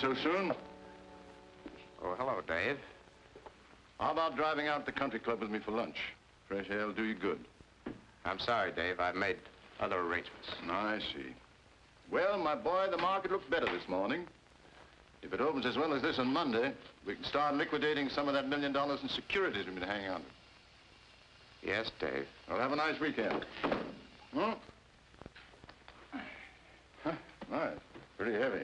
So soon? Oh, hello, Dave. How about driving out to the country club with me for lunch? Fresh air will do you good. I'm sorry, Dave. I've made other arrangements. I see. Well, my boy, the market looked better this morning. If it opens as well as this on Monday, we can start liquidating some of that million dollars in securities we've been hanging on to. Yes, Dave. Well, have a nice weekend. Hmm? Huh? Nice. Pretty heavy.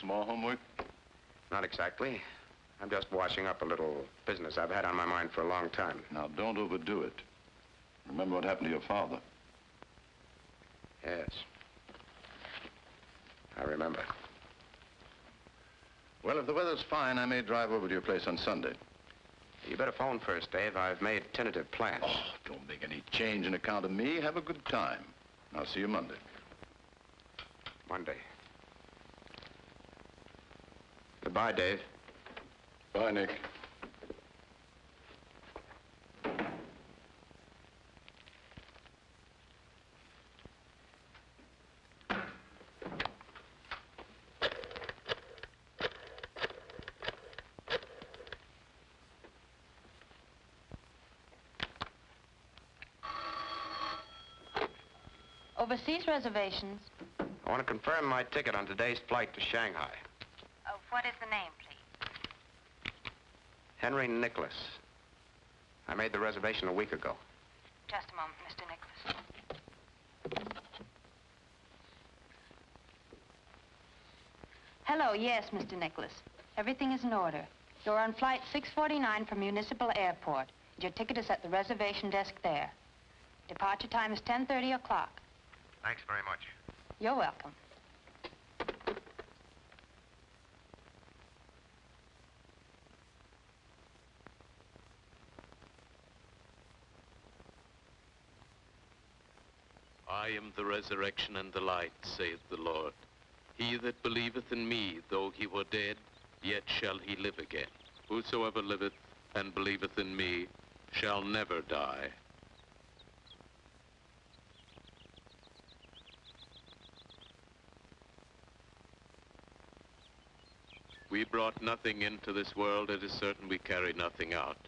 Small homework? Not exactly. I'm just washing up a little business I've had on my mind for a long time. Now, don't overdo it. Remember what happened to your father. Yes. I remember. Well, if the weather's fine, I may drive over to your place on Sunday. You better phone first, Dave. I've made tentative plans. Oh, don't make any change in account of me. Have a good time. I'll see you Monday. Monday. Goodbye, Dave. Bye, Nick. Overseas reservations. I want to confirm my ticket on today's flight to Shanghai. What is the name, please? Henry Nicholas. I made the reservation a week ago. Just a moment, Mr. Nicholas. Hello, yes, Mr. Nicholas. Everything is in order. You're on flight 649 from Municipal Airport. Your ticket is at the reservation desk there. Departure time is 10.30 o'clock. Thanks very much. You're welcome. I am the resurrection and the light, saith the Lord. He that believeth in me, though he were dead, yet shall he live again. Whosoever liveth and believeth in me shall never die. We brought nothing into this world, it is certain we carry nothing out.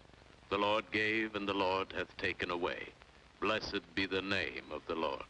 The Lord gave, and the Lord hath taken away. Blessed be the name of the Lord.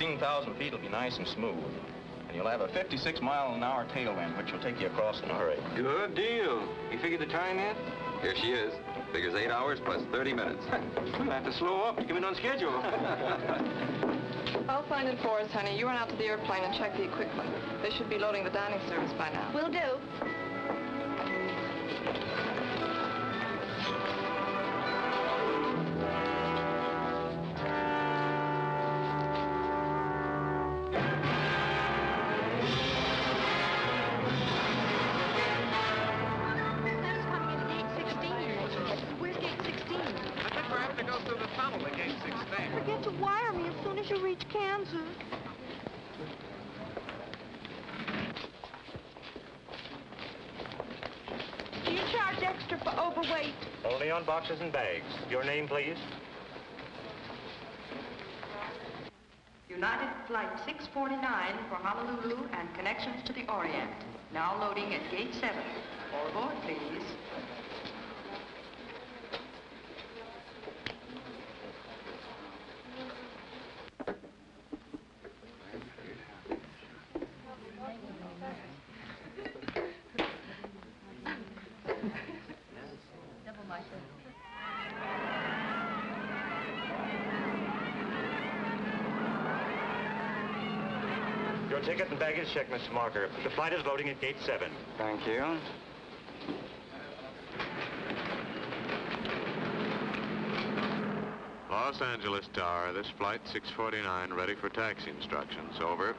16,000 feet it'll be nice and smooth. And you'll have a 56 mile an hour tailwind, which will take you across in a hurry. Good deal. You figured the time yet? Here she is. Figures eight hours plus 30 minutes. We'll have to slow up to come in on schedule. I'll find it for us, honey. You run out to the airplane and check the equipment. They should be loading the dining service by now. Will do. Only on boxes and bags. Your name, please? United Flight 649 for Honolulu and connections to the Orient. Now loading at gate 7. All aboard, please. Your ticket and baggage check, Mr. Marker. The flight is loading at gate 7. Thank you. Los Angeles Tower, this flight 649, ready for taxi instructions. Over.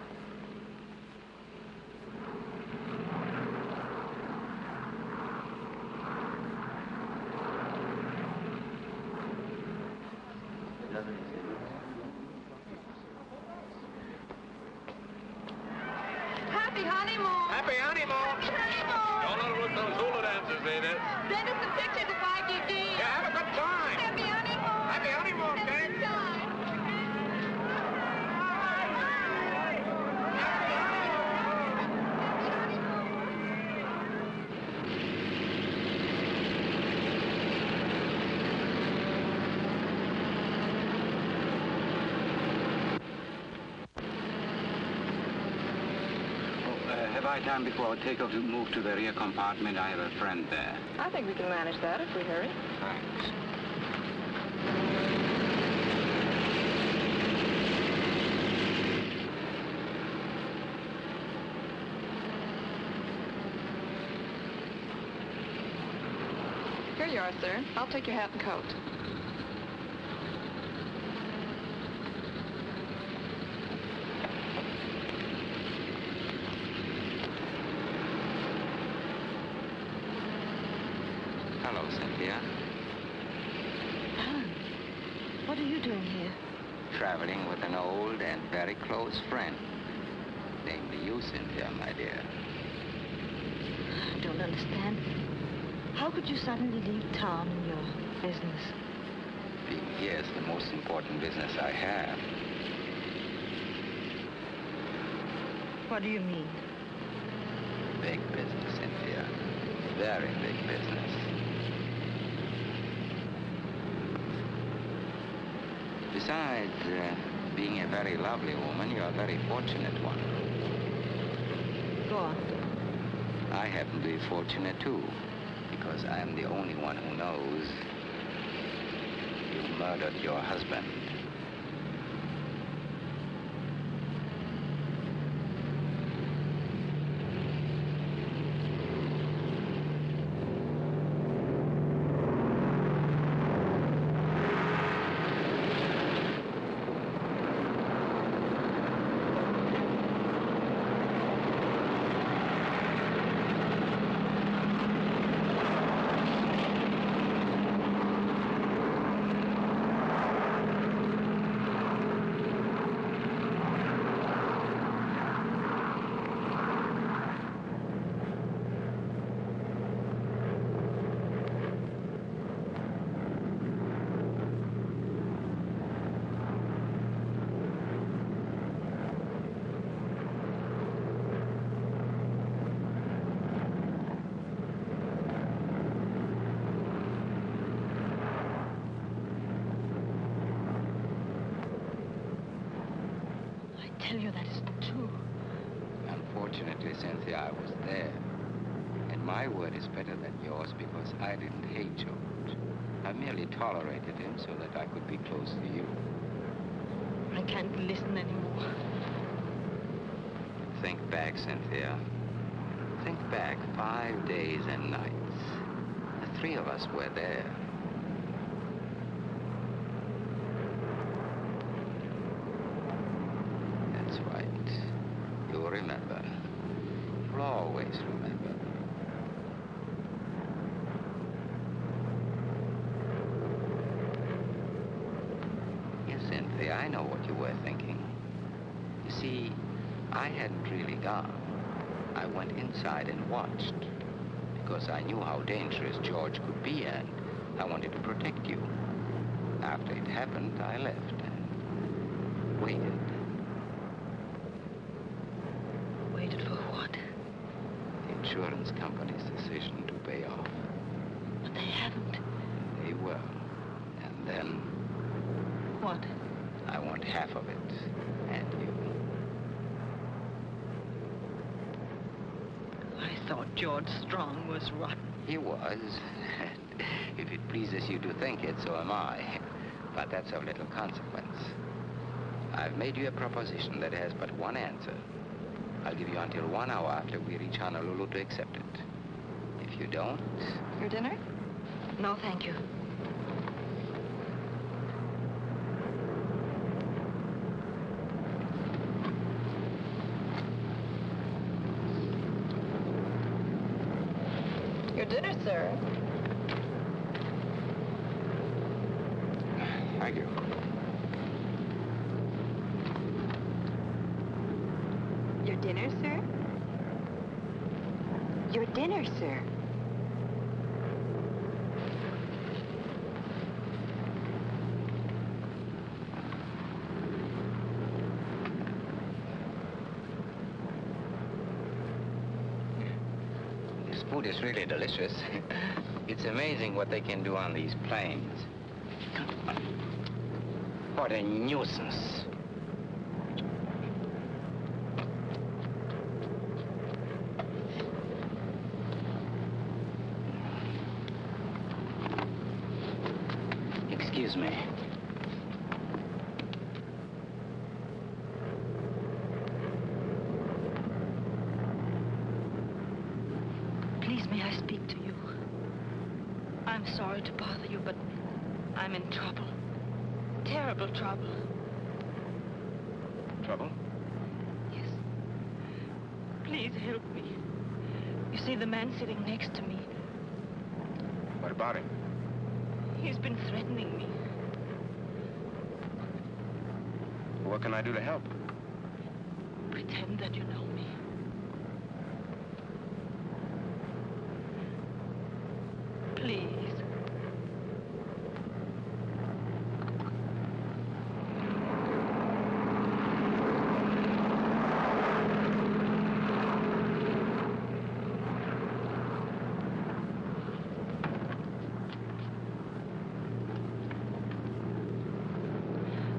Happy honeymoon! Happy honeymoon! Don't overlook those hula dancers, Ada. Send us some pictures of YGG. Yeah, have a good time. Happy honeymoon! Happy honeymoon, Have a gang. good time. Oh, uh, have I time before takeoff to move to the rear compartment? I have a friend there. I think we can manage that if we hurry. Thanks. Here you are, sir. I'll take your hat and coat. Hello, Cynthia. Alan, what are you doing here? Traveling with an old and very close friend. Namely you, Cynthia, my dear. I don't understand. How could you suddenly leave town and your business? Yes, the most important business I have. What do you mean? Big business, Cynthia. Very big business. Besides uh, being a very lovely woman, you're a very fortunate one. Go on. I happen to be fortunate too, I'm the only one who knows you murdered your husband. I tell you that isn't true. Unfortunately, Cynthia, I was there. And my word is better than yours because I didn't hate George. I merely tolerated him so that I could be close to you. I can't listen anymore. Think back, Cynthia. Think back five days and nights. The three of us were there. That's right. You'll remember. You'll always remember. Yes, Cynthia, I know what you were thinking. You see, I gone. I went inside and watched because I knew how dangerous George could be and I wanted to protect you. After it happened, I left and waited. Waited for what? The insurance company's decision to pay off. But they haven't. They will. And then What? I want half of it. And you. I thought George Strong was rotten. He was. if it pleases you to think it, so am I. But that's of little consequence. I've made you a proposition that has but one answer. I'll give you until one hour after we reach Honolulu to accept it. If you don't, Your dinner? No, thank you. Your dinner, sir. Thank you. Your dinner, sir? Your dinner, sir. this food is really delicious. it's amazing what they can do on these planes. What a nuisance. Excuse me. Please, may I speak to you? I'm sorry to bother you, but I'm in trouble. Terrible trouble. Trouble? Yes. Please help me. You see, the man sitting next to me, What about him? he's been threatening me. What can I do to help? Pretend that you know me. Please.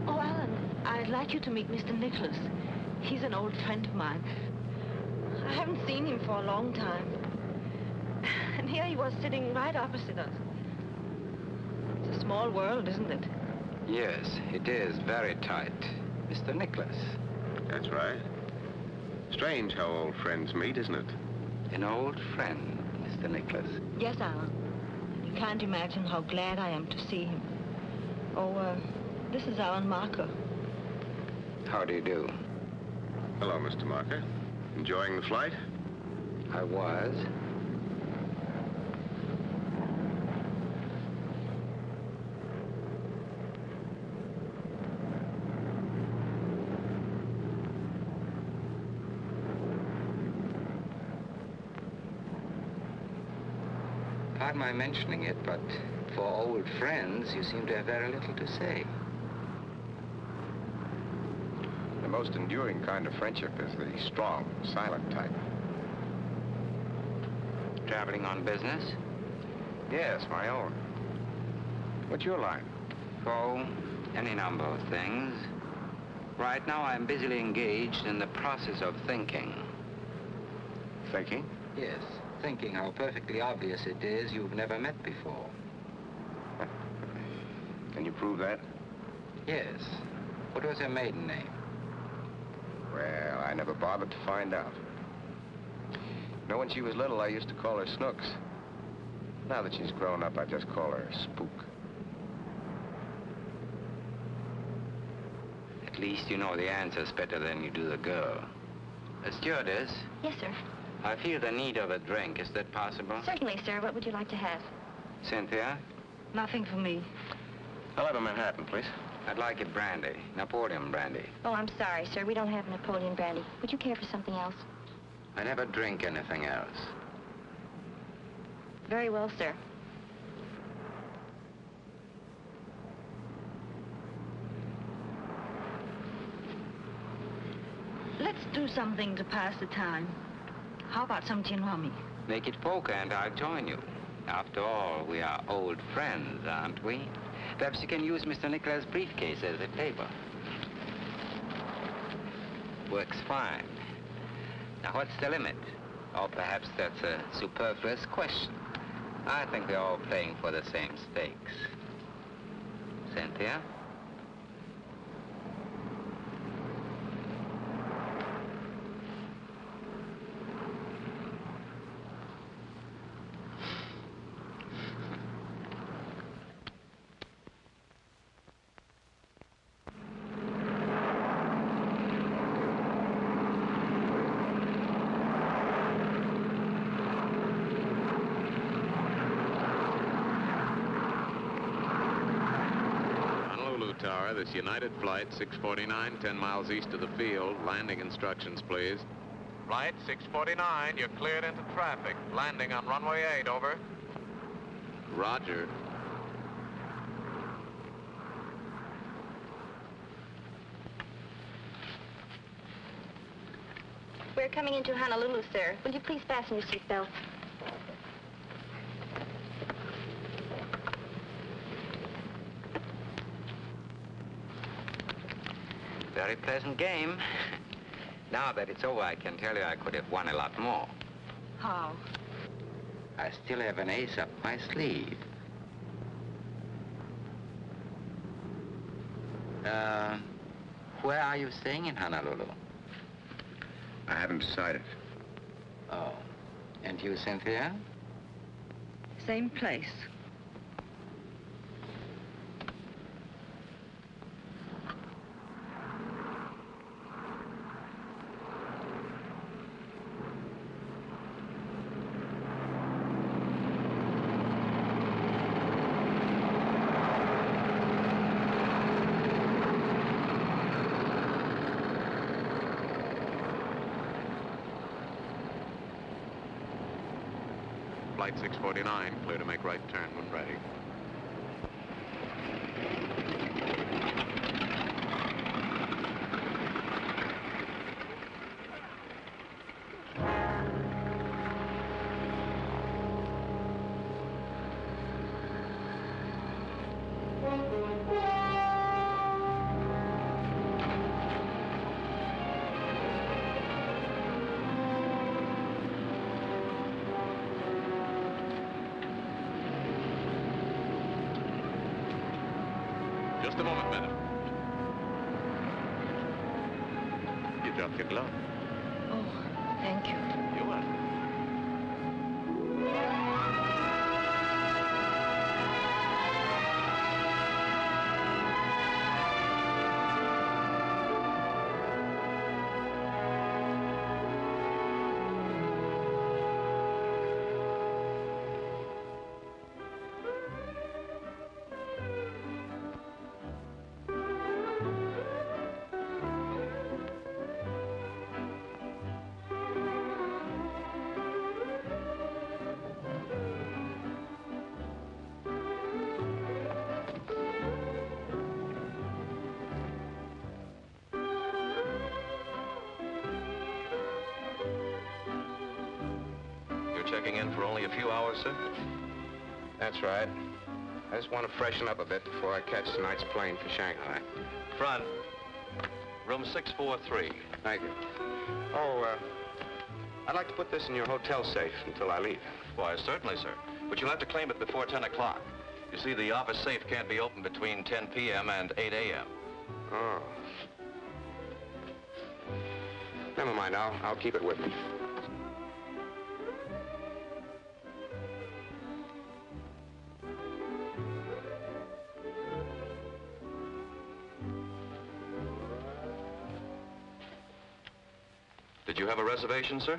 Oh, Alan, I'd like you to meet Mr. Nicholas. He's an old friend of mine. I haven't seen him for a long time. And here he was sitting right opposite us. It's a small world, isn't it? Yes, it is very tight. Mr. Nicholas, That's right. Strange how old friends meet, isn't it? an old friend, Mr. Nicholas. Yes, Alan. You can't imagine how glad I am to see him. Oh, uh, this is Alan Marker. How do you do? Hello, Mr. Marker. Enjoying the flight? I was. Pardon my mentioning it, but for old friends, you seem to have very little to say. The most enduring kind of friendship is the strong, silent type. Traveling on business? Yes, my own. What's your line? Oh, any number of things. Right now, I'm busily engaged in the process of thinking. Thinking? Yes, thinking how perfectly obvious it is you've never met before. Can you prove that? Yes. What was her maiden name? Well, I never bothered to find out. You know, when she was little, I used to call her Snooks. Now that she's grown up, I just call her Spook. At least you know the answers better than you do the girl. A stewardess, Yes, sir. I feel the need of a drink. Is that possible? Certainly, sir. What would you like to have? Cynthia? Nothing for me. I'll have a Manhattan, please. I'd like it brandy. Napoleon brandy. Oh, I'm sorry, sir. We don't have Napoleon brandy. Would you care for something else? I never drink anything else. Very well, sir. Let's do something to pass the time. How about some gin rummy? Make it poker and I'll join you. After all, we are old friends, aren't we? Perhaps you can use Mr. Nicholas' briefcase as a table. Works fine. Now, what's the limit? Or perhaps that's a superfluous question. I think they're all playing for the same stakes. Cynthia? Honolulu Tower, this United Flight 649, 10 miles east of the field. Landing instructions, please. Flight 649, you're cleared into traffic. Landing on runway 8, over. Roger. We're coming into Honolulu, sir. Will you please fasten your seatbelt? Very pleasant game. now that it's over, I can tell you I could have won a lot more. How? I still have an ace up my sleeve. Uh, where are you staying in Honolulu? I haven't decided. Oh. And you, Cynthia? Same place. Flight 649, clear to make right turn Just a moment, madam. You dropped your glove. Oh, thank you. You're welcome. Checking in for only a few hours, sir? That's right. I just want to freshen up a bit before I catch tonight's plane for Shanghai. Front. Room 643. Thank you. Oh, uh, I'd like to put this in your hotel safe until I leave. Why, certainly, sir. But you'll have to claim it before 10 o'clock. You see, the office safe can't be opened between 10 p.m. and 8 a.m. Oh. Never mind, I'll, I'll keep it with me. Reservation, sir?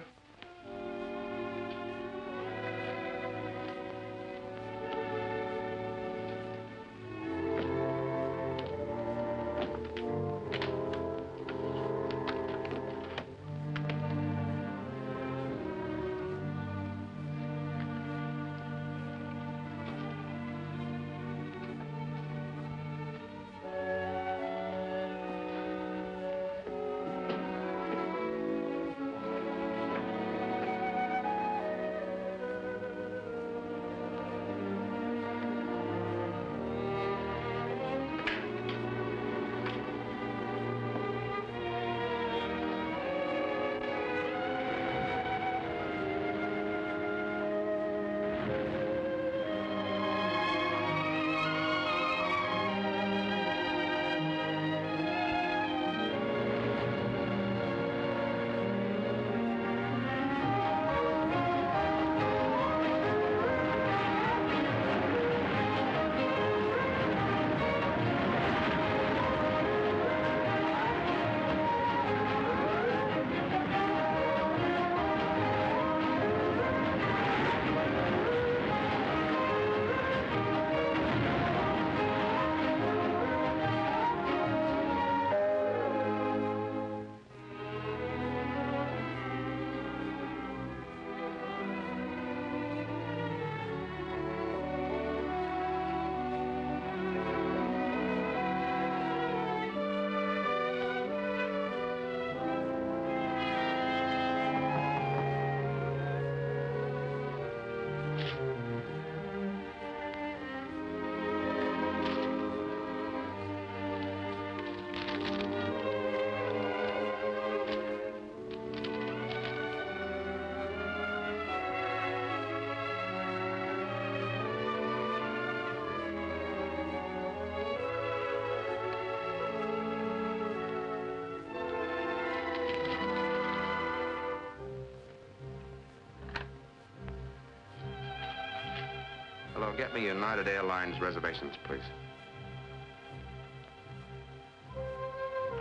Get me United Airlines reservations, please.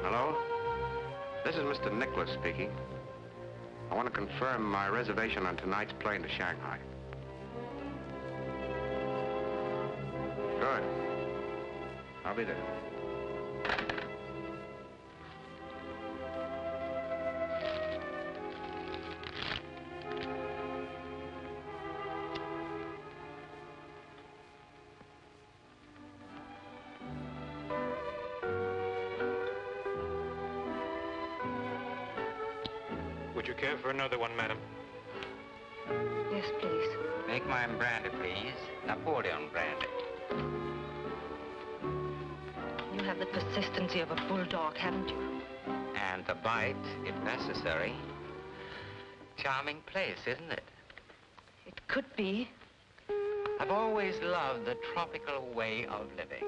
Hello? This is Mr. Nicholas speaking. I want to confirm my reservation on tonight's plane to Shanghai. Good. I'll be there. Would you care for another one, madam? Yes, please. Make mine brandy, please. Napoleon brandy. You have the persistency of a bulldog, haven't you? And the bite, if necessary. Charming place, isn't it? It could be. I've always loved the tropical way of living.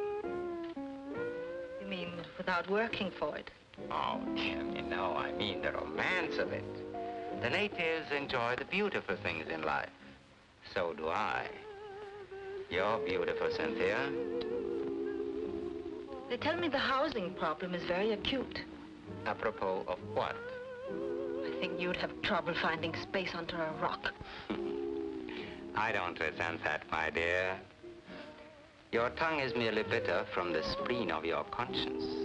You mean without working for it? Oh, dear me, no. I mean the romance of it. The natives enjoy the beautiful things in life. So do I. You're beautiful, Cynthia. They tell me the housing problem is very acute. Apropos of what? I think you'd have trouble finding space under a rock. I don't resent that, my dear. Your tongue is merely bitter from the spleen of your conscience.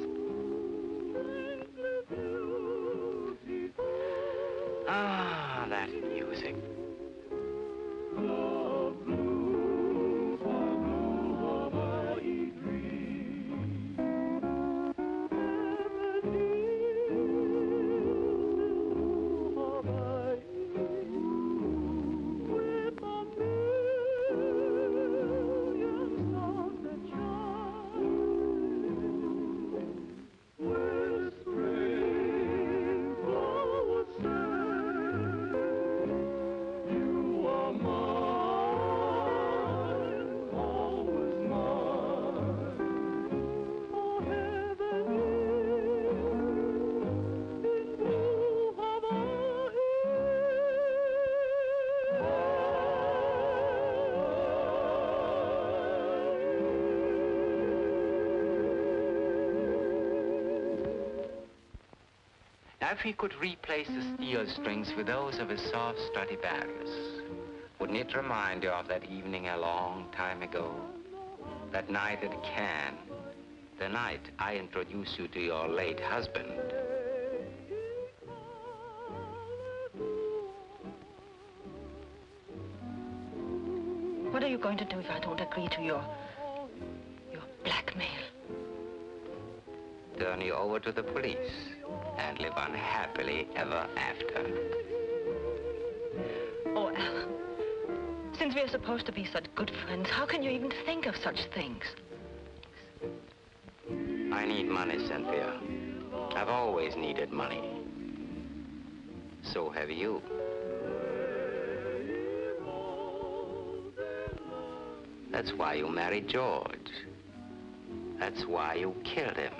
If he could replace the steel strings with those of his soft Stradivarius, wouldn't it remind you of that evening a long time ago? That night at Cannes, the night I introduced you to your late husband. What are you going to do if I don't agree to your... your blackmail? Turn you over to the police and live unhappily ever after. Oh, Alan. Since we're supposed to be such good friends, how can you even think of such things? I need money, Cynthia. I've always needed money. So have you. That's why you married George. That's why you killed him.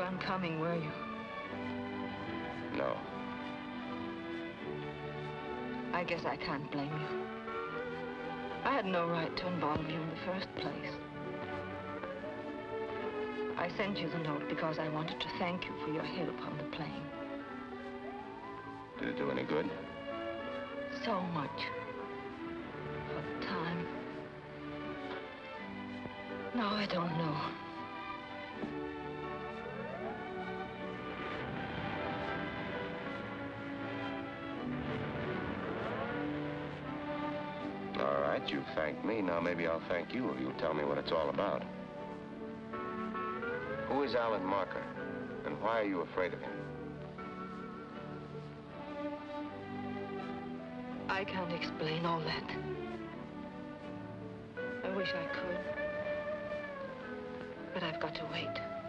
Weren't coming, were you? No. I guess I can't blame you. I had no right to involve you in the first place. I sent you the note because I wanted to thank you for your help on the plane. Did it do any good? So much. For the time. No, I don't know. All right, you thanked me. Now maybe I'll thank you if you'll tell me what it's all about. Who is Alan Marker? And why are you afraid of him? I can't explain all that. I wish I could. But I've got to wait.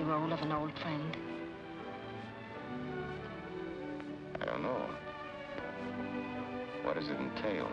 The role of an old friend? I don't know. What does it entail?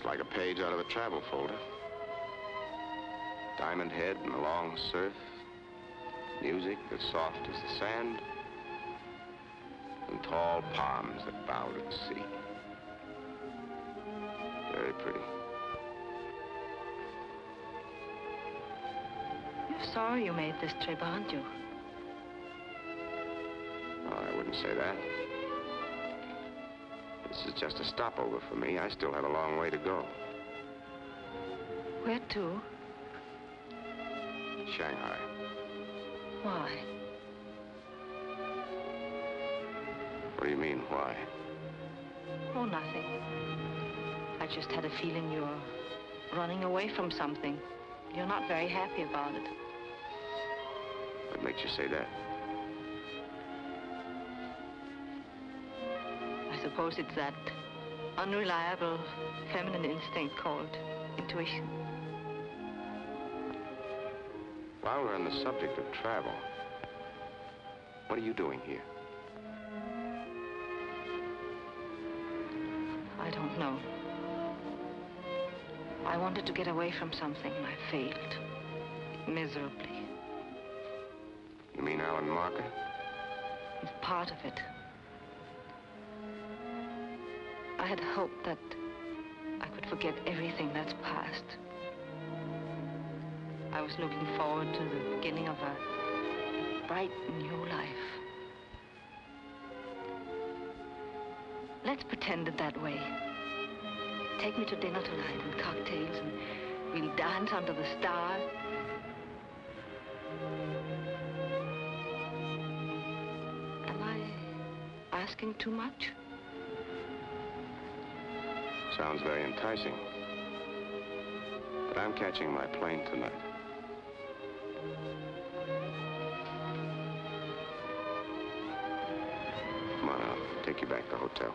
Just like a page out of a travel folder. Diamond Head and the long surf. Music as soft as the sand. And tall palms that bow to the sea. Very pretty. You're sorry you made this trip, aren't you? Just a stopover for me. I still have a long way to go. Where to? Shanghai. Why? What do you mean, why? Oh, nothing. I just had a feeling you're running away from something. You're not very happy about it. What makes you say that? Suppose it's that unreliable feminine instinct called intuition. While we're on the subject of travel, what are you doing here? I don't know. I wanted to get away from something. I failed. Miserably. You mean Alan Marker? It's part of it. Had hoped that I could forget everything that's past. I was looking forward to the beginning of a bright new life. Let's pretend it that way. Take me to dinner tonight and cocktails, and we'll dance under the stars. Am I asking too much? Sounds very enticing. But I'm catching my plane tonight. Come on, I'll take you back to the hotel.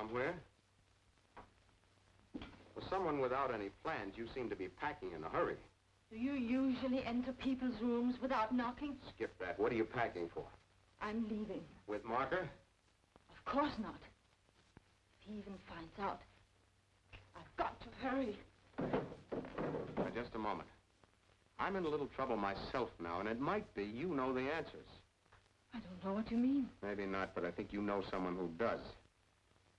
Somewhere. For someone without any plans, you seem to be packing in a hurry. Do you usually enter people's rooms without knocking? Skip that. What are you packing for? I'm leaving. With Marker? Of course not. If he even finds out, I've got to hurry. Now, just a moment. I'm in a little trouble myself now, and it might be you know the answers. I don't know what you mean. Maybe not, but I think you know someone who does.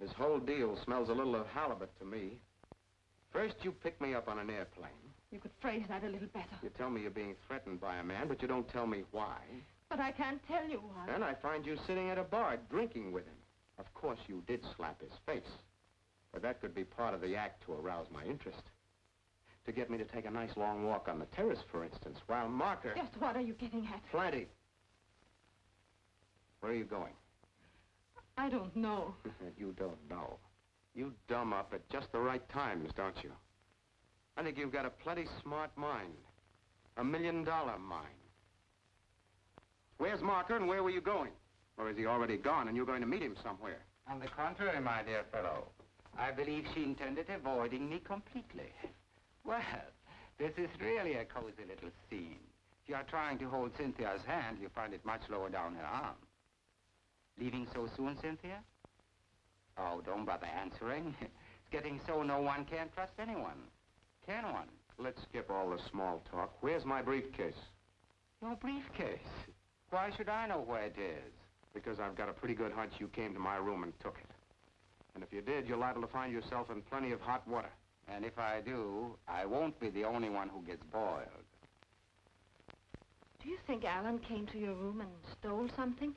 This whole deal smells a little of halibut to me. First, you pick me up on an airplane. You could phrase that a little better. You tell me you're being threatened by a man, but you don't tell me why. But I can't tell you why. Then I find you sitting at a bar drinking with him. Of course, you did slap his face. But that could be part of the act to arouse my interest. To get me to take a nice long walk on the terrace, for instance, while Marker... Just what are you getting at? Plenty. Where are you going? I don't know. you don't know. You dumb up at just the right times, don't you? I think you've got a plenty smart mind. A million dollar mind. Where's Marker and where were you going? Or is he already gone and you're going to meet him somewhere? On the contrary, my dear fellow, I believe she intended avoiding me completely. Well, this is really a cozy little scene. If you are trying to hold Cynthia's hand, you find it much lower down her arm. Leaving so soon, Cynthia? Oh, don't bother answering. It's getting so no one can trust anyone. Can one? Let's skip all the small talk. Where's my briefcase? Your briefcase? Why should I know where it is? Because I've got a pretty good hunch you came to my room and took it. And if you did, you're liable to find yourself in plenty of hot water. And if I do, I won't be the only one who gets boiled. Do you think Alan came to your room and stole something?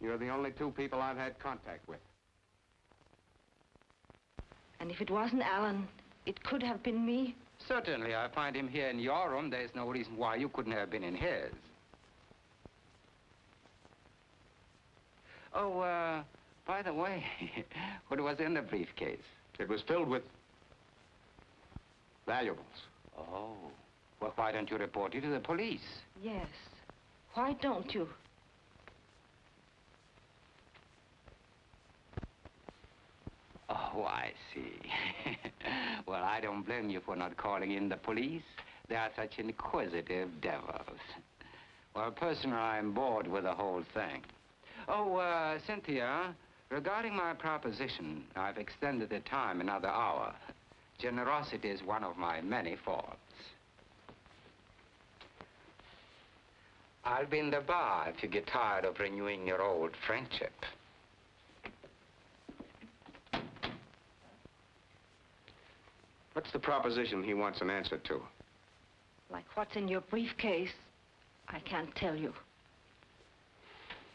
You're the only two people I've had contact with. And if it wasn't Alan, it could have been me? Certainly, I find him here in your room. There's no reason why you couldn't have been in his. Oh, uh, by the way, what was in the briefcase? It was filled with valuables. Oh. Well, why don't you report it to the police? Yes. Why don't you? Oh, I see. well, I don't blame you for not calling in the police. They are such inquisitive devils. Well, personally, I'm bored with the whole thing. Oh, uh, Cynthia, regarding my proposition, I've extended the time another hour. Generosity is one of my many faults. I'll be in the bar if you get tired of renewing your old friendship. What's the proposition he wants an answer to? Like what's in your briefcase, I can't tell you.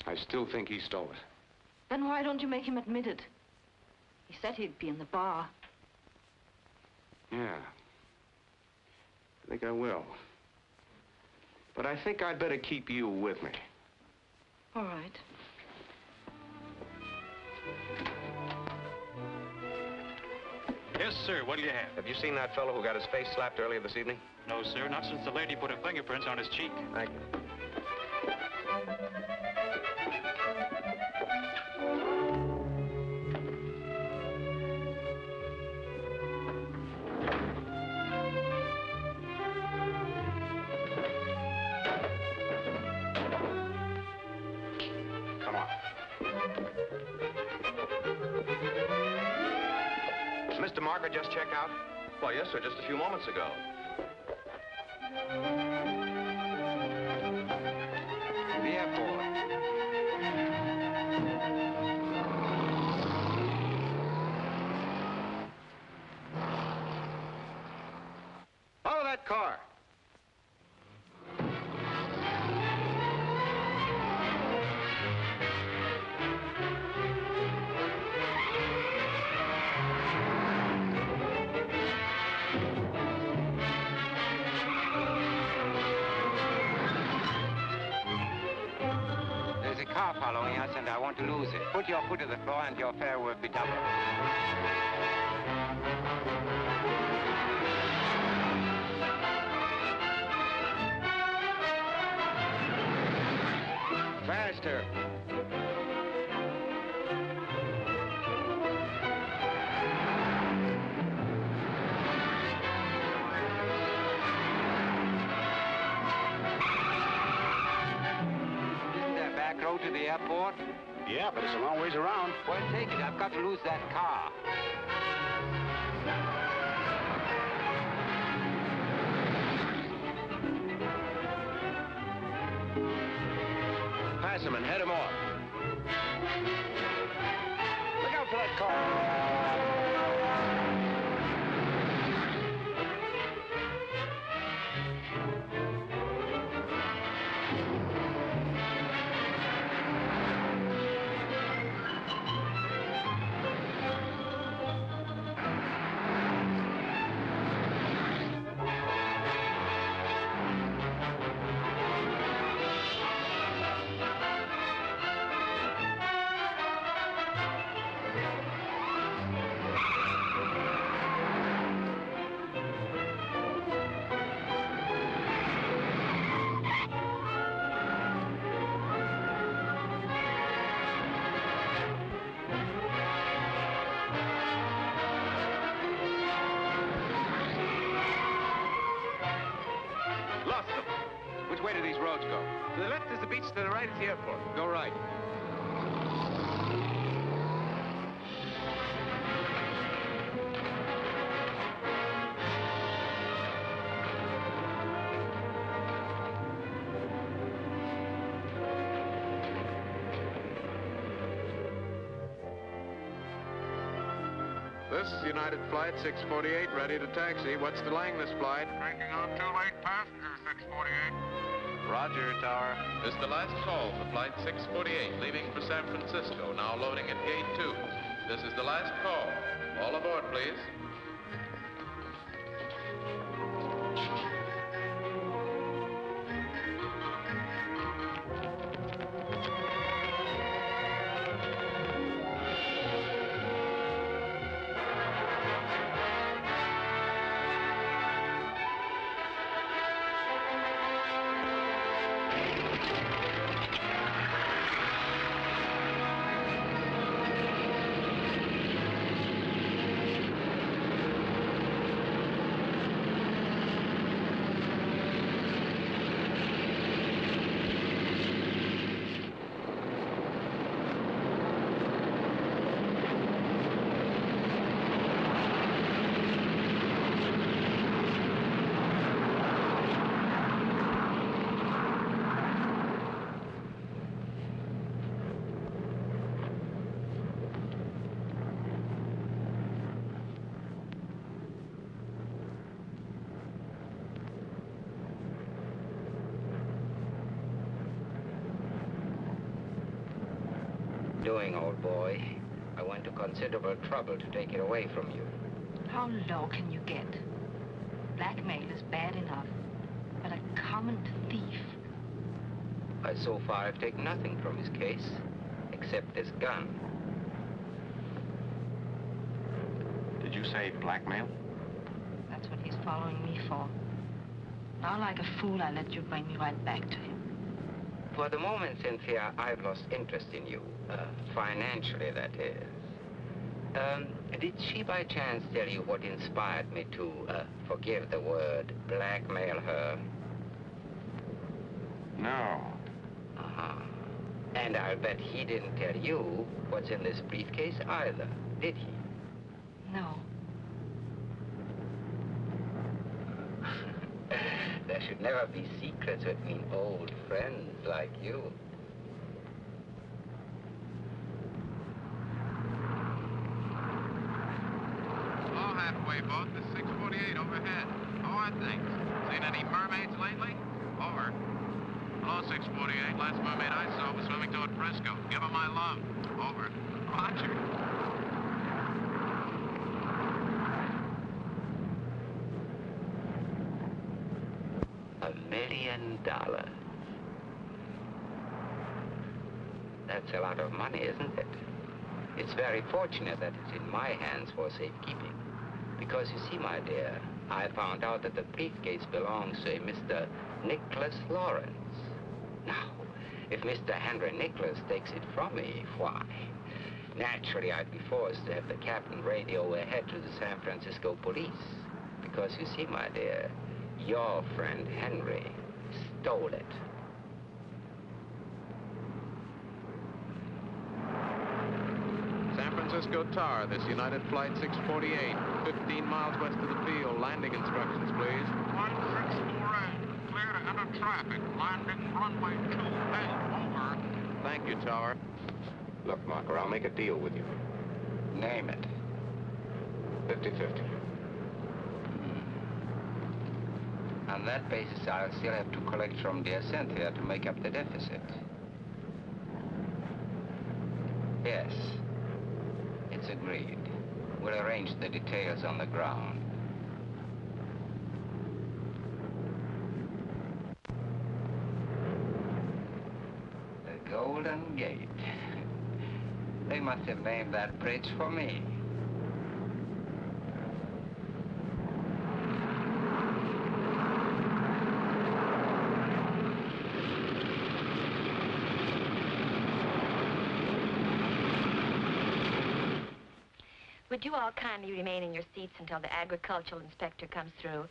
I still think he stole it. Then why don't you make him admit it? He said he'd be in the bar. Yeah. I think I will. But I think I'd better keep you with me. All right. Yes, sir. What do you have? Have you seen that fellow who got his face slapped earlier this evening? No, sir. Not since the lady put her fingerprints on his cheek. Thank you. Airport? Yeah, but it's a long ways around. Well, take it. I've got to lose that the beach, to the right is the airport. Go right. This is United Flight 648, ready to taxi. What's delaying this flight? Taking on two late passengers, 648. Roger, Tower. This is the last call for Flight 648, leaving for San Francisco, now loading at Gate 2. This is the last call. All aboard, please. Doing, old boy. I went to considerable trouble to take it away from you. How low can you get? Blackmail is bad enough, but a common thief. I so far have taken nothing from his case, except this gun. Did you say blackmail? That's what he's following me for. Now, like a fool, I let you bring me right back to him. For the moment, Cynthia, I've lost interest in you. Uh, financially, that is. Um, did she by chance tell you what inspired me to, uh, forgive the word, blackmail her? No. Uh-huh. And I'll bet he didn't tell you what's in this briefcase either, did he? No. Never be secrets between old friends like you. All halfway boat, the 648 overhead. Oh, How are things? Seen any mermaids lately? Over. Hello, 648. Last mermaid I saw was swimming toward Frisco. Give her my love. Over. Roger. A million dollars. That's a lot of money, isn't it? It's very fortunate that it's in my hands for safekeeping. Because you see, my dear, I found out that the briefcase belongs to a Mr. Nicholas Lawrence. Now, if Mr. Henry Nicholas takes it from me, why, naturally I'd be forced to have the captain radio ahead to the San Francisco police. Because you see, my dear, your friend Henry stole it. San Francisco Tower, this United Flight 648, 15 miles west of the field. Landing instructions, please. 1648, clear to enter traffic. Landing runway 2 over. Thank you, tower. Look, Marker, I'll make a deal with you. Name it. 50-50. On hmm. that basis, I'll still have collect from dear Cynthia to make up the deficit. Yes. It's agreed. We'll arrange the details on the ground. The Golden Gate. They must have named that bridge for me. Would you all kindly remain in your seats until the agricultural inspector comes through?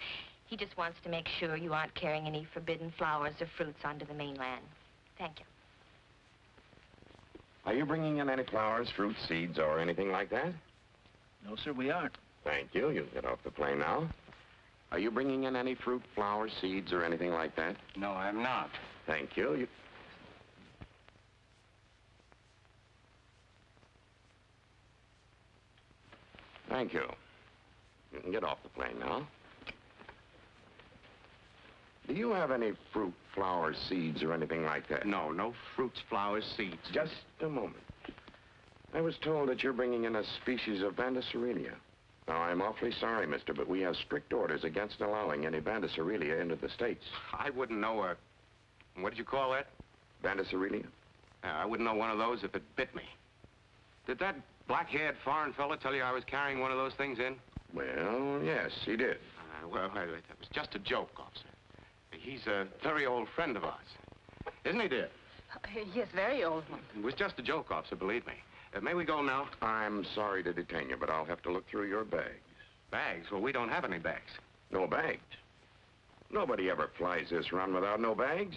He just wants to make sure you aren't carrying any forbidden flowers or fruits onto the mainland. Thank you. Are you bringing in any flowers, fruit, seeds, or anything like that? No, sir, we aren't. Thank you. You can get off the plane now. Are you bringing in any fruit, flowers, seeds, or anything like that? No, I'm not. Thank you. you... Thank you. You can get off the plane now. Do you have any fruit, flowers, seeds, or anything like that? No, no fruits, flowers, seeds. Just a moment. I was told that you're bringing in a species of Bandacerelia. Now, I'm awfully sorry, mister, but we have strict orders against allowing any Bandacerelia into the States. I wouldn't know a... What did you call that? Bandacerelia? Yeah, uh, I wouldn't know one of those if it bit me. Did that black-haired foreign fella tell you I was carrying one of those things in? Well, yes, he did. Uh, well, I, that was just a joke, officer. He's a very old friend of ours. Isn't he, dear? Yes, very old one. It was just a joke, officer, believe me. Uh, may we go now? I'm sorry to detain you, but I'll have to look through your bags. Bags? Well, we don't have any bags. No bags? Nobody ever flies this run without no bags.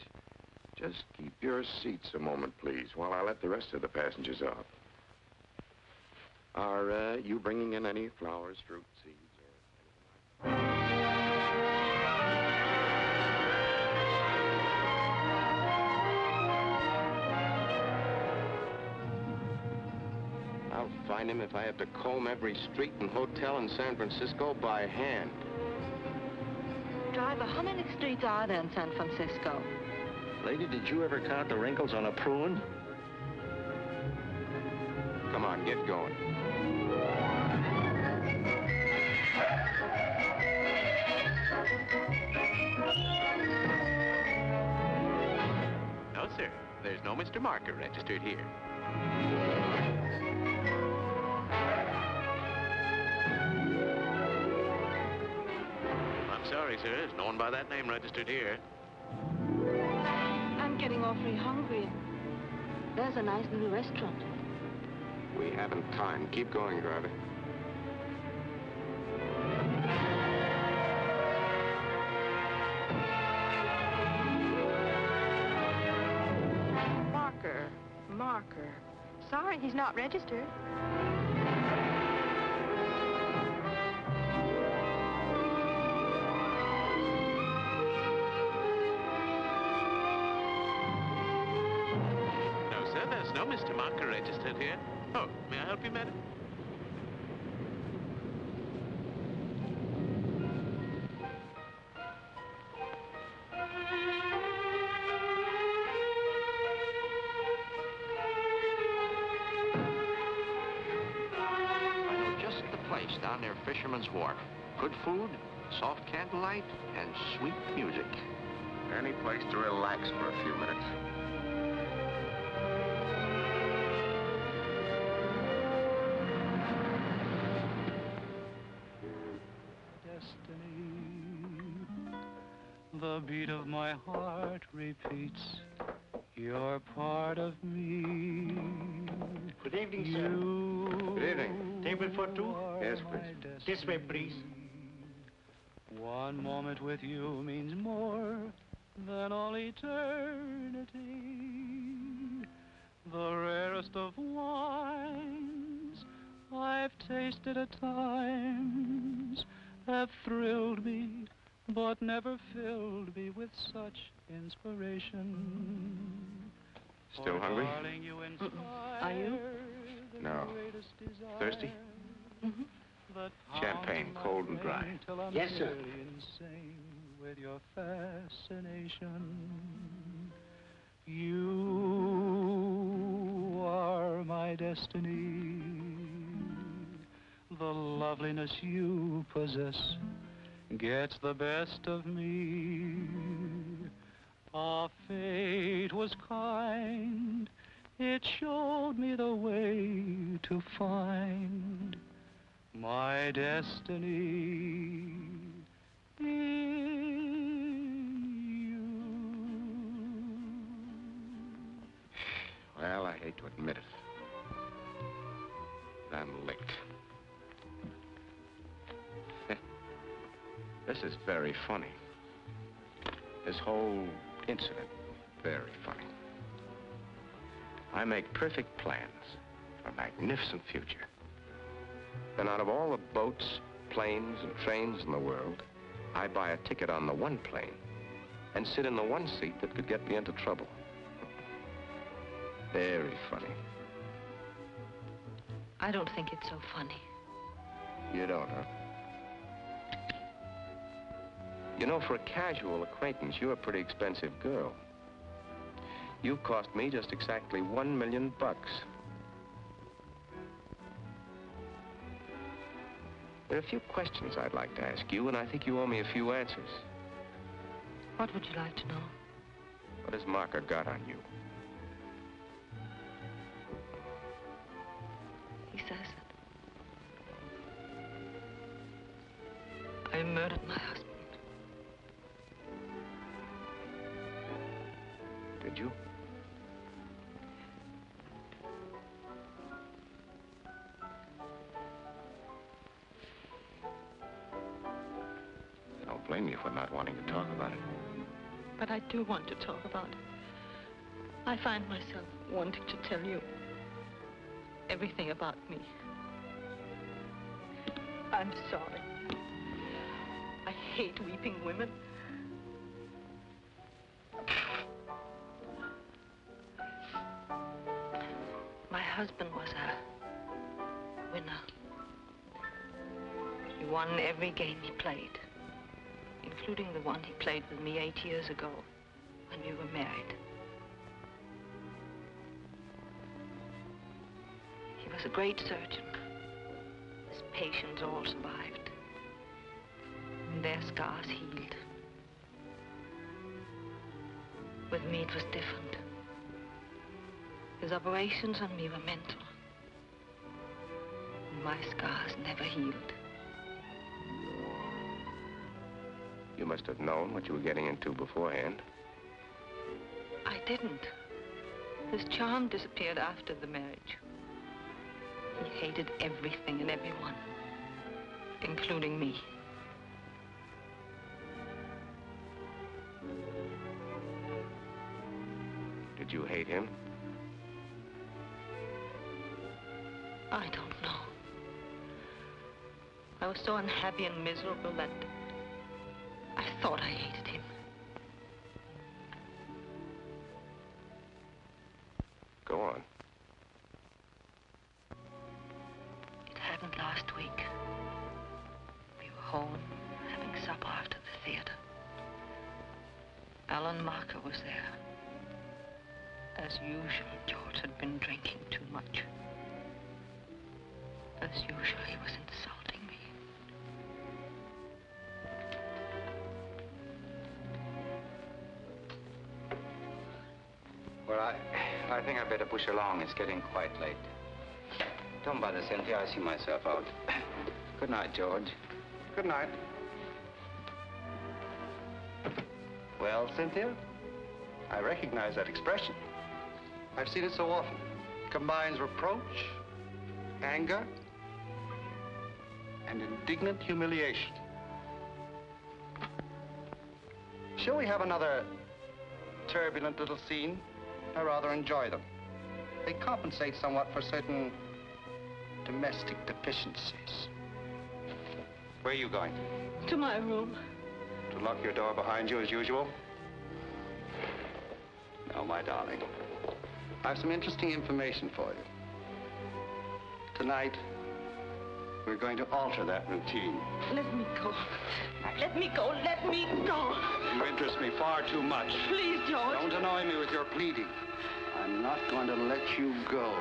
Just keep your seats a moment, please, while I let the rest of the passengers off. Are uh, you bringing in any flowers, fruit, seeds, or... anything like that? I'll find him if I have to comb every street and hotel in San Francisco by hand. Driver, how many streets are there in San Francisco? Lady, did you ever count the wrinkles on a prune? Come on, get going. No, sir. There's no Mr. Marker registered here. I'm sorry, sir. There's no one by that name registered here. I'm getting awfully hungry. There's a nice little restaurant. We haven't time. Keep going, driver. Marker. Sorry, he's not registered. No, sir. There's no Mr. Marker registered here. Oh, may I help you, madam? Fisherman's Wharf. Good food, soft candlelight, and sweet music. Any place to relax for a few minutes. destiny. The beat of my heart repeats. You're part of me. Good evening, sir. You Good evening. Table for two? Yes, please. This way, please. One moment with you means more than all eternity. The rarest of wines, I've tasted at times have thrilled me, but never filled me with such inspiration. Still hungry? Darling, you Are you? No. Thirsty? that Champagne, mm-hmm. cold and dry. till I'm Yes, sir. insane with your fascination. You are my destiny. The loveliness you possess gets the best of me. Our fate was kind. It showed me the way to find my destiny you Well, I hate to admit it. I'm licked. this is very funny. This whole incident, very funny. I make perfect plans for a magnificent future. Then out of all the boats, planes, and trains in the world, I buy a ticket on the one plane and sit in the one seat that could get me into trouble. Very funny. I don't think it's so funny. You don't, huh? You know, for a casual acquaintance, you're a pretty expensive girl. You cost me just exactly one million bucks. There are a few questions I'd like to ask you, and I think you owe me a few answers. What would you like to know? What has Marker got on you? He says that I murdered my husband. Did you? Do want to talk about it. I find myself wanting to tell you everything about me. I'm sorry. I hate weeping women. My husband was a winner. He won every game he played, including the one he played with me eight years ago when we were married. He was a great surgeon. His patients all survived. And their scars healed. With me, it was different. His operations on me were mental. And my scars never healed. You must have known what you were getting into beforehand. I didn't. His charm disappeared after the marriage. He hated everything and everyone, including me. Did you hate him? I don't know. I was so unhappy and miserable that I thought I hated last week. We were home, having supper after the theater. Alan Marker was there. As usual, George had been drinking too much. As usual, he was insulting me. Well, I, I think I better push along. It's getting quite late. Don't bother, Cynthia. I see myself out. Good night, George. Good night. Well, Cynthia, I recognize that expression. I've seen it so often. It combines reproach, anger, and indignant humiliation. Shall we have another turbulent little scene? I rather enjoy them. They compensate somewhat for certain domestic deficiencies. Where are you going? To my room. To lock your door behind you as usual? No, my darling. I have some interesting information for you. Tonight, we're going to alter that routine. Let me go. Let me go. Let me go. You interest me far too much. Please, George. Don't annoy me with your pleading. I'm not going to let you go.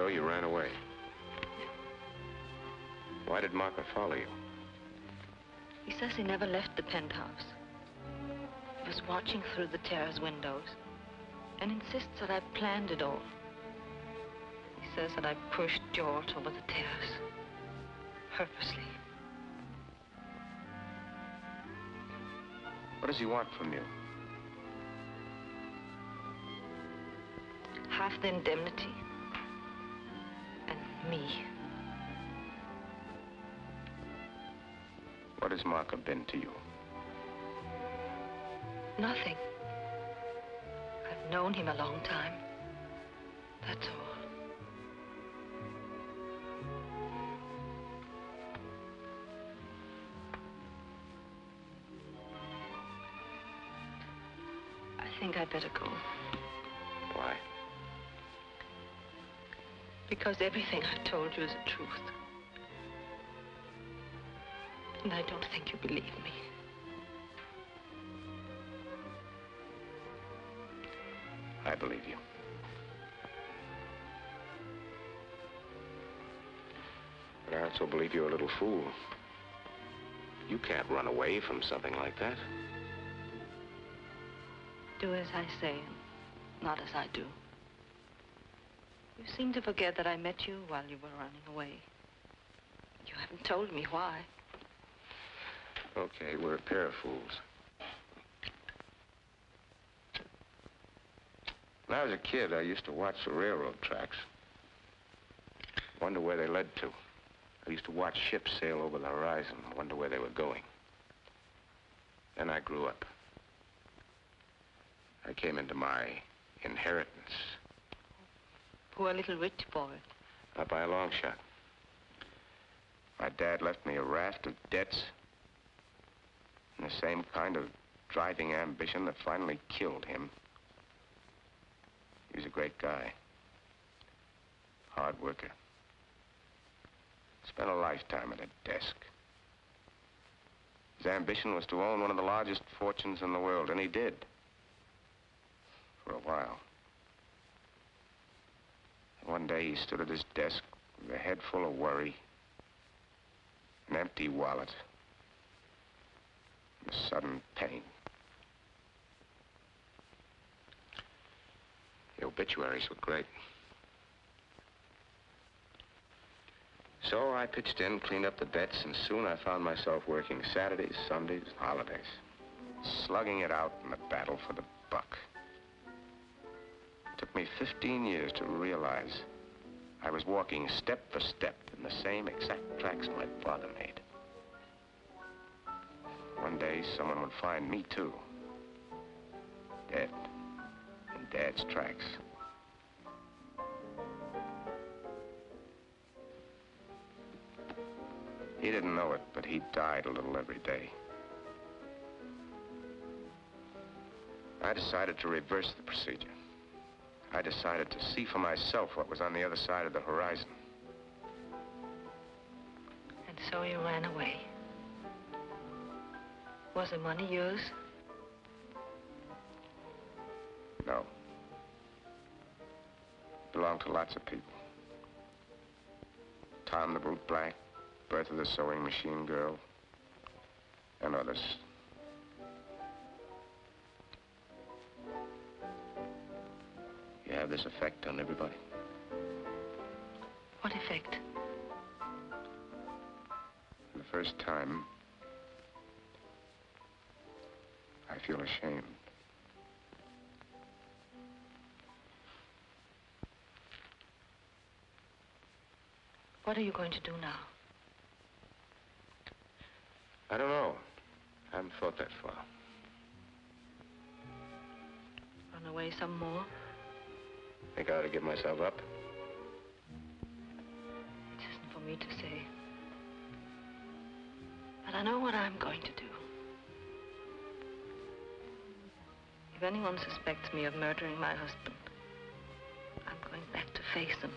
So you ran away. Why did Marker follow you? He says he never left the penthouse. He was watching through the terrace windows and insists that I planned it all. He says that I pushed George over the terrace. Purposely. What does he want from you? Half the indemnity. Me. What has Marker been to you? Nothing. I've known him a long time. That's all. I think I'd better go. Because everything I've told you is the truth. And I don't think you believe me. I believe you. But I also believe you're a little fool. You can't run away from something like that. Do as I say, not as I do. You seem to forget that I met you while you were running away. You haven't told me why. Okay, we're a pair of fools. When I was a kid, I used to watch the railroad tracks. Wonder where they led to. I used to watch ships sail over the horizon, wonder where they were going. Then I grew up. I came into my inheritance, Poor little rich boy. not by a long shot. My dad left me a raft of debts and the same kind of driving ambition that finally killed him. He was a great guy. Hard worker. Spent a lifetime at a desk. His ambition was to own one of the largest fortunes in the world, and he did. For a while. One day he stood at his desk with a head full of worry, an empty wallet, and a sudden pain. The obituaries were great. So I pitched in, cleaned up the debts, and soon I found myself working Saturdays, Sundays, holidays, slugging it out in the battle for the buck. It took me 15 years to realize I was walking step for step in the same exact tracks my father made. One day, someone would find me, too. Dead. In Dad's tracks. He didn't know it, but he died a little every day. I decided to reverse the procedure. I decided to see for myself what was on the other side of the horizon. And so you ran away. Was the money yours? No. Belonged to lots of people. Tom the Boot Black, Bertha the Sewing Machine Girl, and others. You have this effect on everybody. What effect? For the first time, I feel ashamed. What are you going to do now? I don't know. I haven't thought that far. Run away some more? Think I ought to give myself up? It isn't for me to say. But I know what I'm going to do. If anyone suspects me of murdering my husband, I'm going back to face them.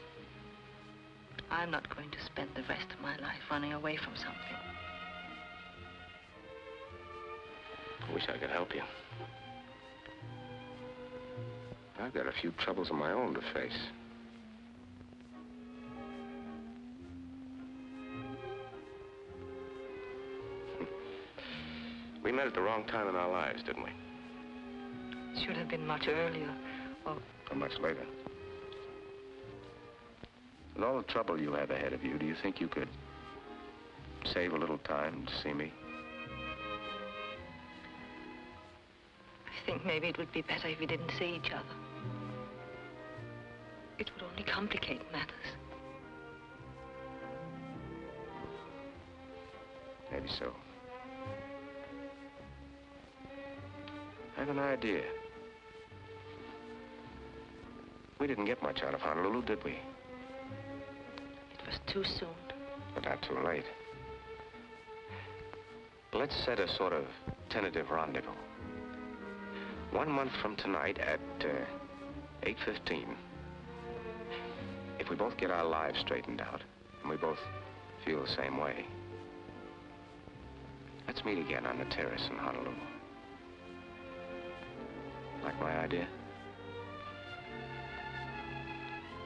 I'm not going to spend the rest of my life running away from something. I wish I could help you. I've got a few troubles of my own to face. We met at the wrong time in our lives, didn't we? Should have been much earlier. Or Or much later. With all the trouble you have ahead of you, do you think you could save a little time to see me? I think maybe it would be better if we didn't see each other. Only complicate matters. Maybe so. I have an idea. We didn't get much out of Honolulu, did we? It was too soon. But not too late. Let's set a sort of tentative rendezvous. One month from tonight at uh, 8.15. If we both get our lives straightened out, and we both feel the same way, let's meet again on the terrace in Honolulu. Like my idea?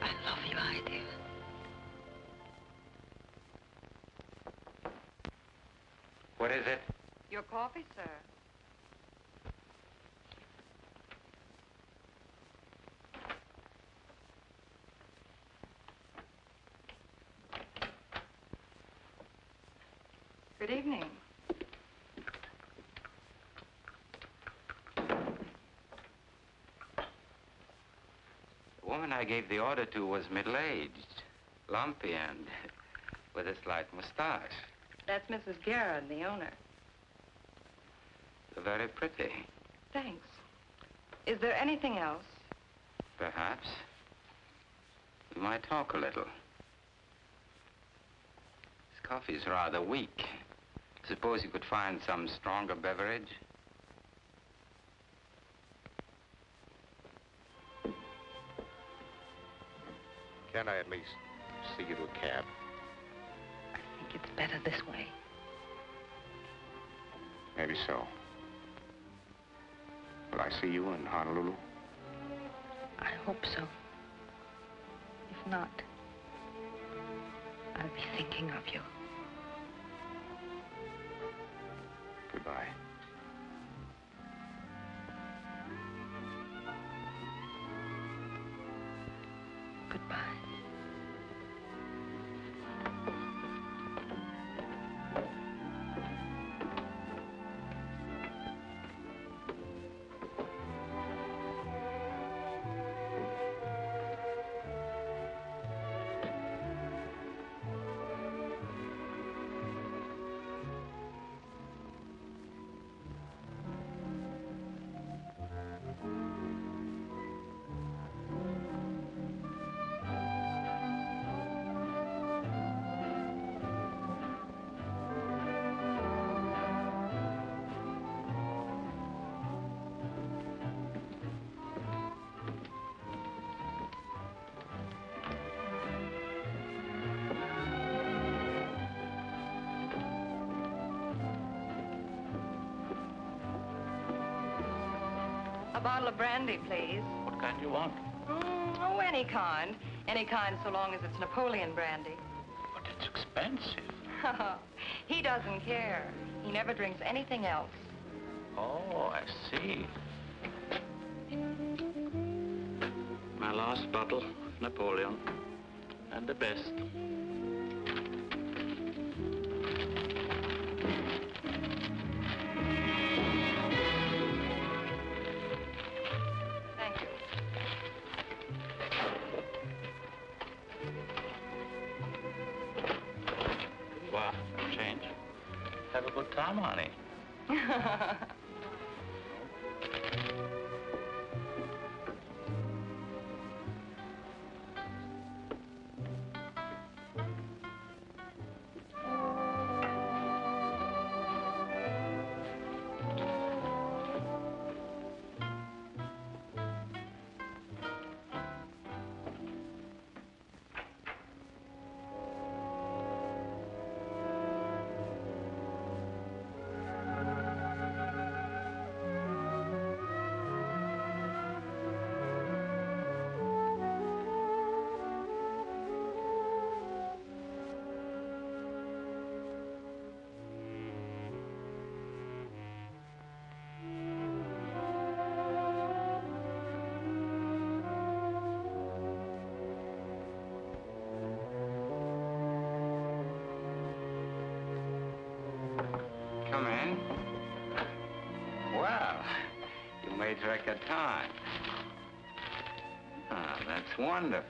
I love your idea. What is it? Your coffee, sir. Good evening. I gave the order to was middle-aged, lumpy, and with a slight mustache. That's Mrs. Garrett, the owner. Very pretty, Thanks. Is there anything else? perhaps. We might talk a little. This coffee's rather weak. Suppose you could find some stronger beverage? Can't I at least see you to a cab? I think it's better this way. Maybe so. Will I see you in Honolulu? I hope so. If not, I'll be thinking of you. Goodbye. Goodbye. Bottle of brandy, please. What kind do you want? Mm, oh, any kind. Any kind so long as it's Napoleon brandy. But it's expensive. he doesn't care. He never drinks anything else. Oh, I see. My last bottle, Napoleon. And the best. Have a good time, honey. that's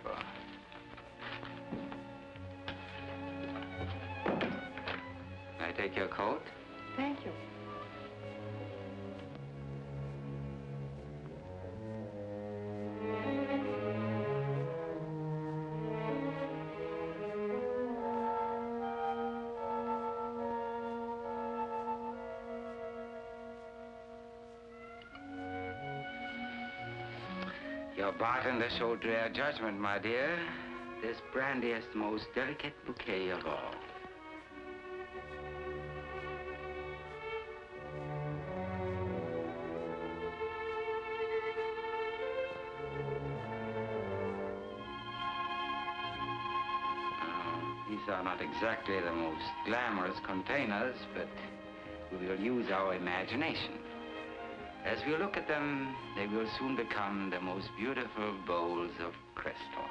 Your bartender showed rare judgment, my dear. This brandy is the most delicate bouquet of all. These are not exactly the most glamorous containers, but we will use our imagination. As we look at them, they will soon become the most beautiful bowls of crystal.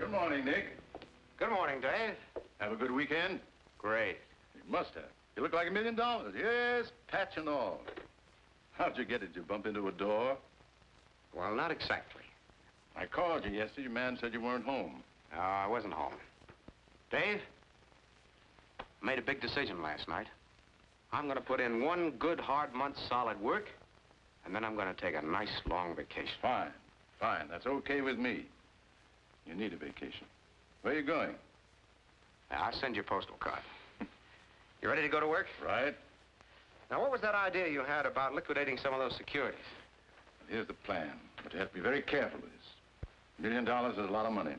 Good morning, Nick. Good morning, Dave. Have a good weekend? Great. You must have. You look like a million dollars. Yes, patch and all. How'd you get it? Did you bump into a door? Well, not exactly. I called you yesterday. Your man said you weren't home. No, I wasn't home. Dave, I made a big decision last night. I'm going to put in one good hard month's solid work, and then I'm going to take a nice long vacation. Fine, fine. That's okay with me. You need a vacation. Where are you going? Now, I'll send you a postal card. you ready to go to work? Right. Now, what was that idea you had about liquidating some of those securities? Here's the plan. But you have to be very careful with this. A million dollars is a lot of money.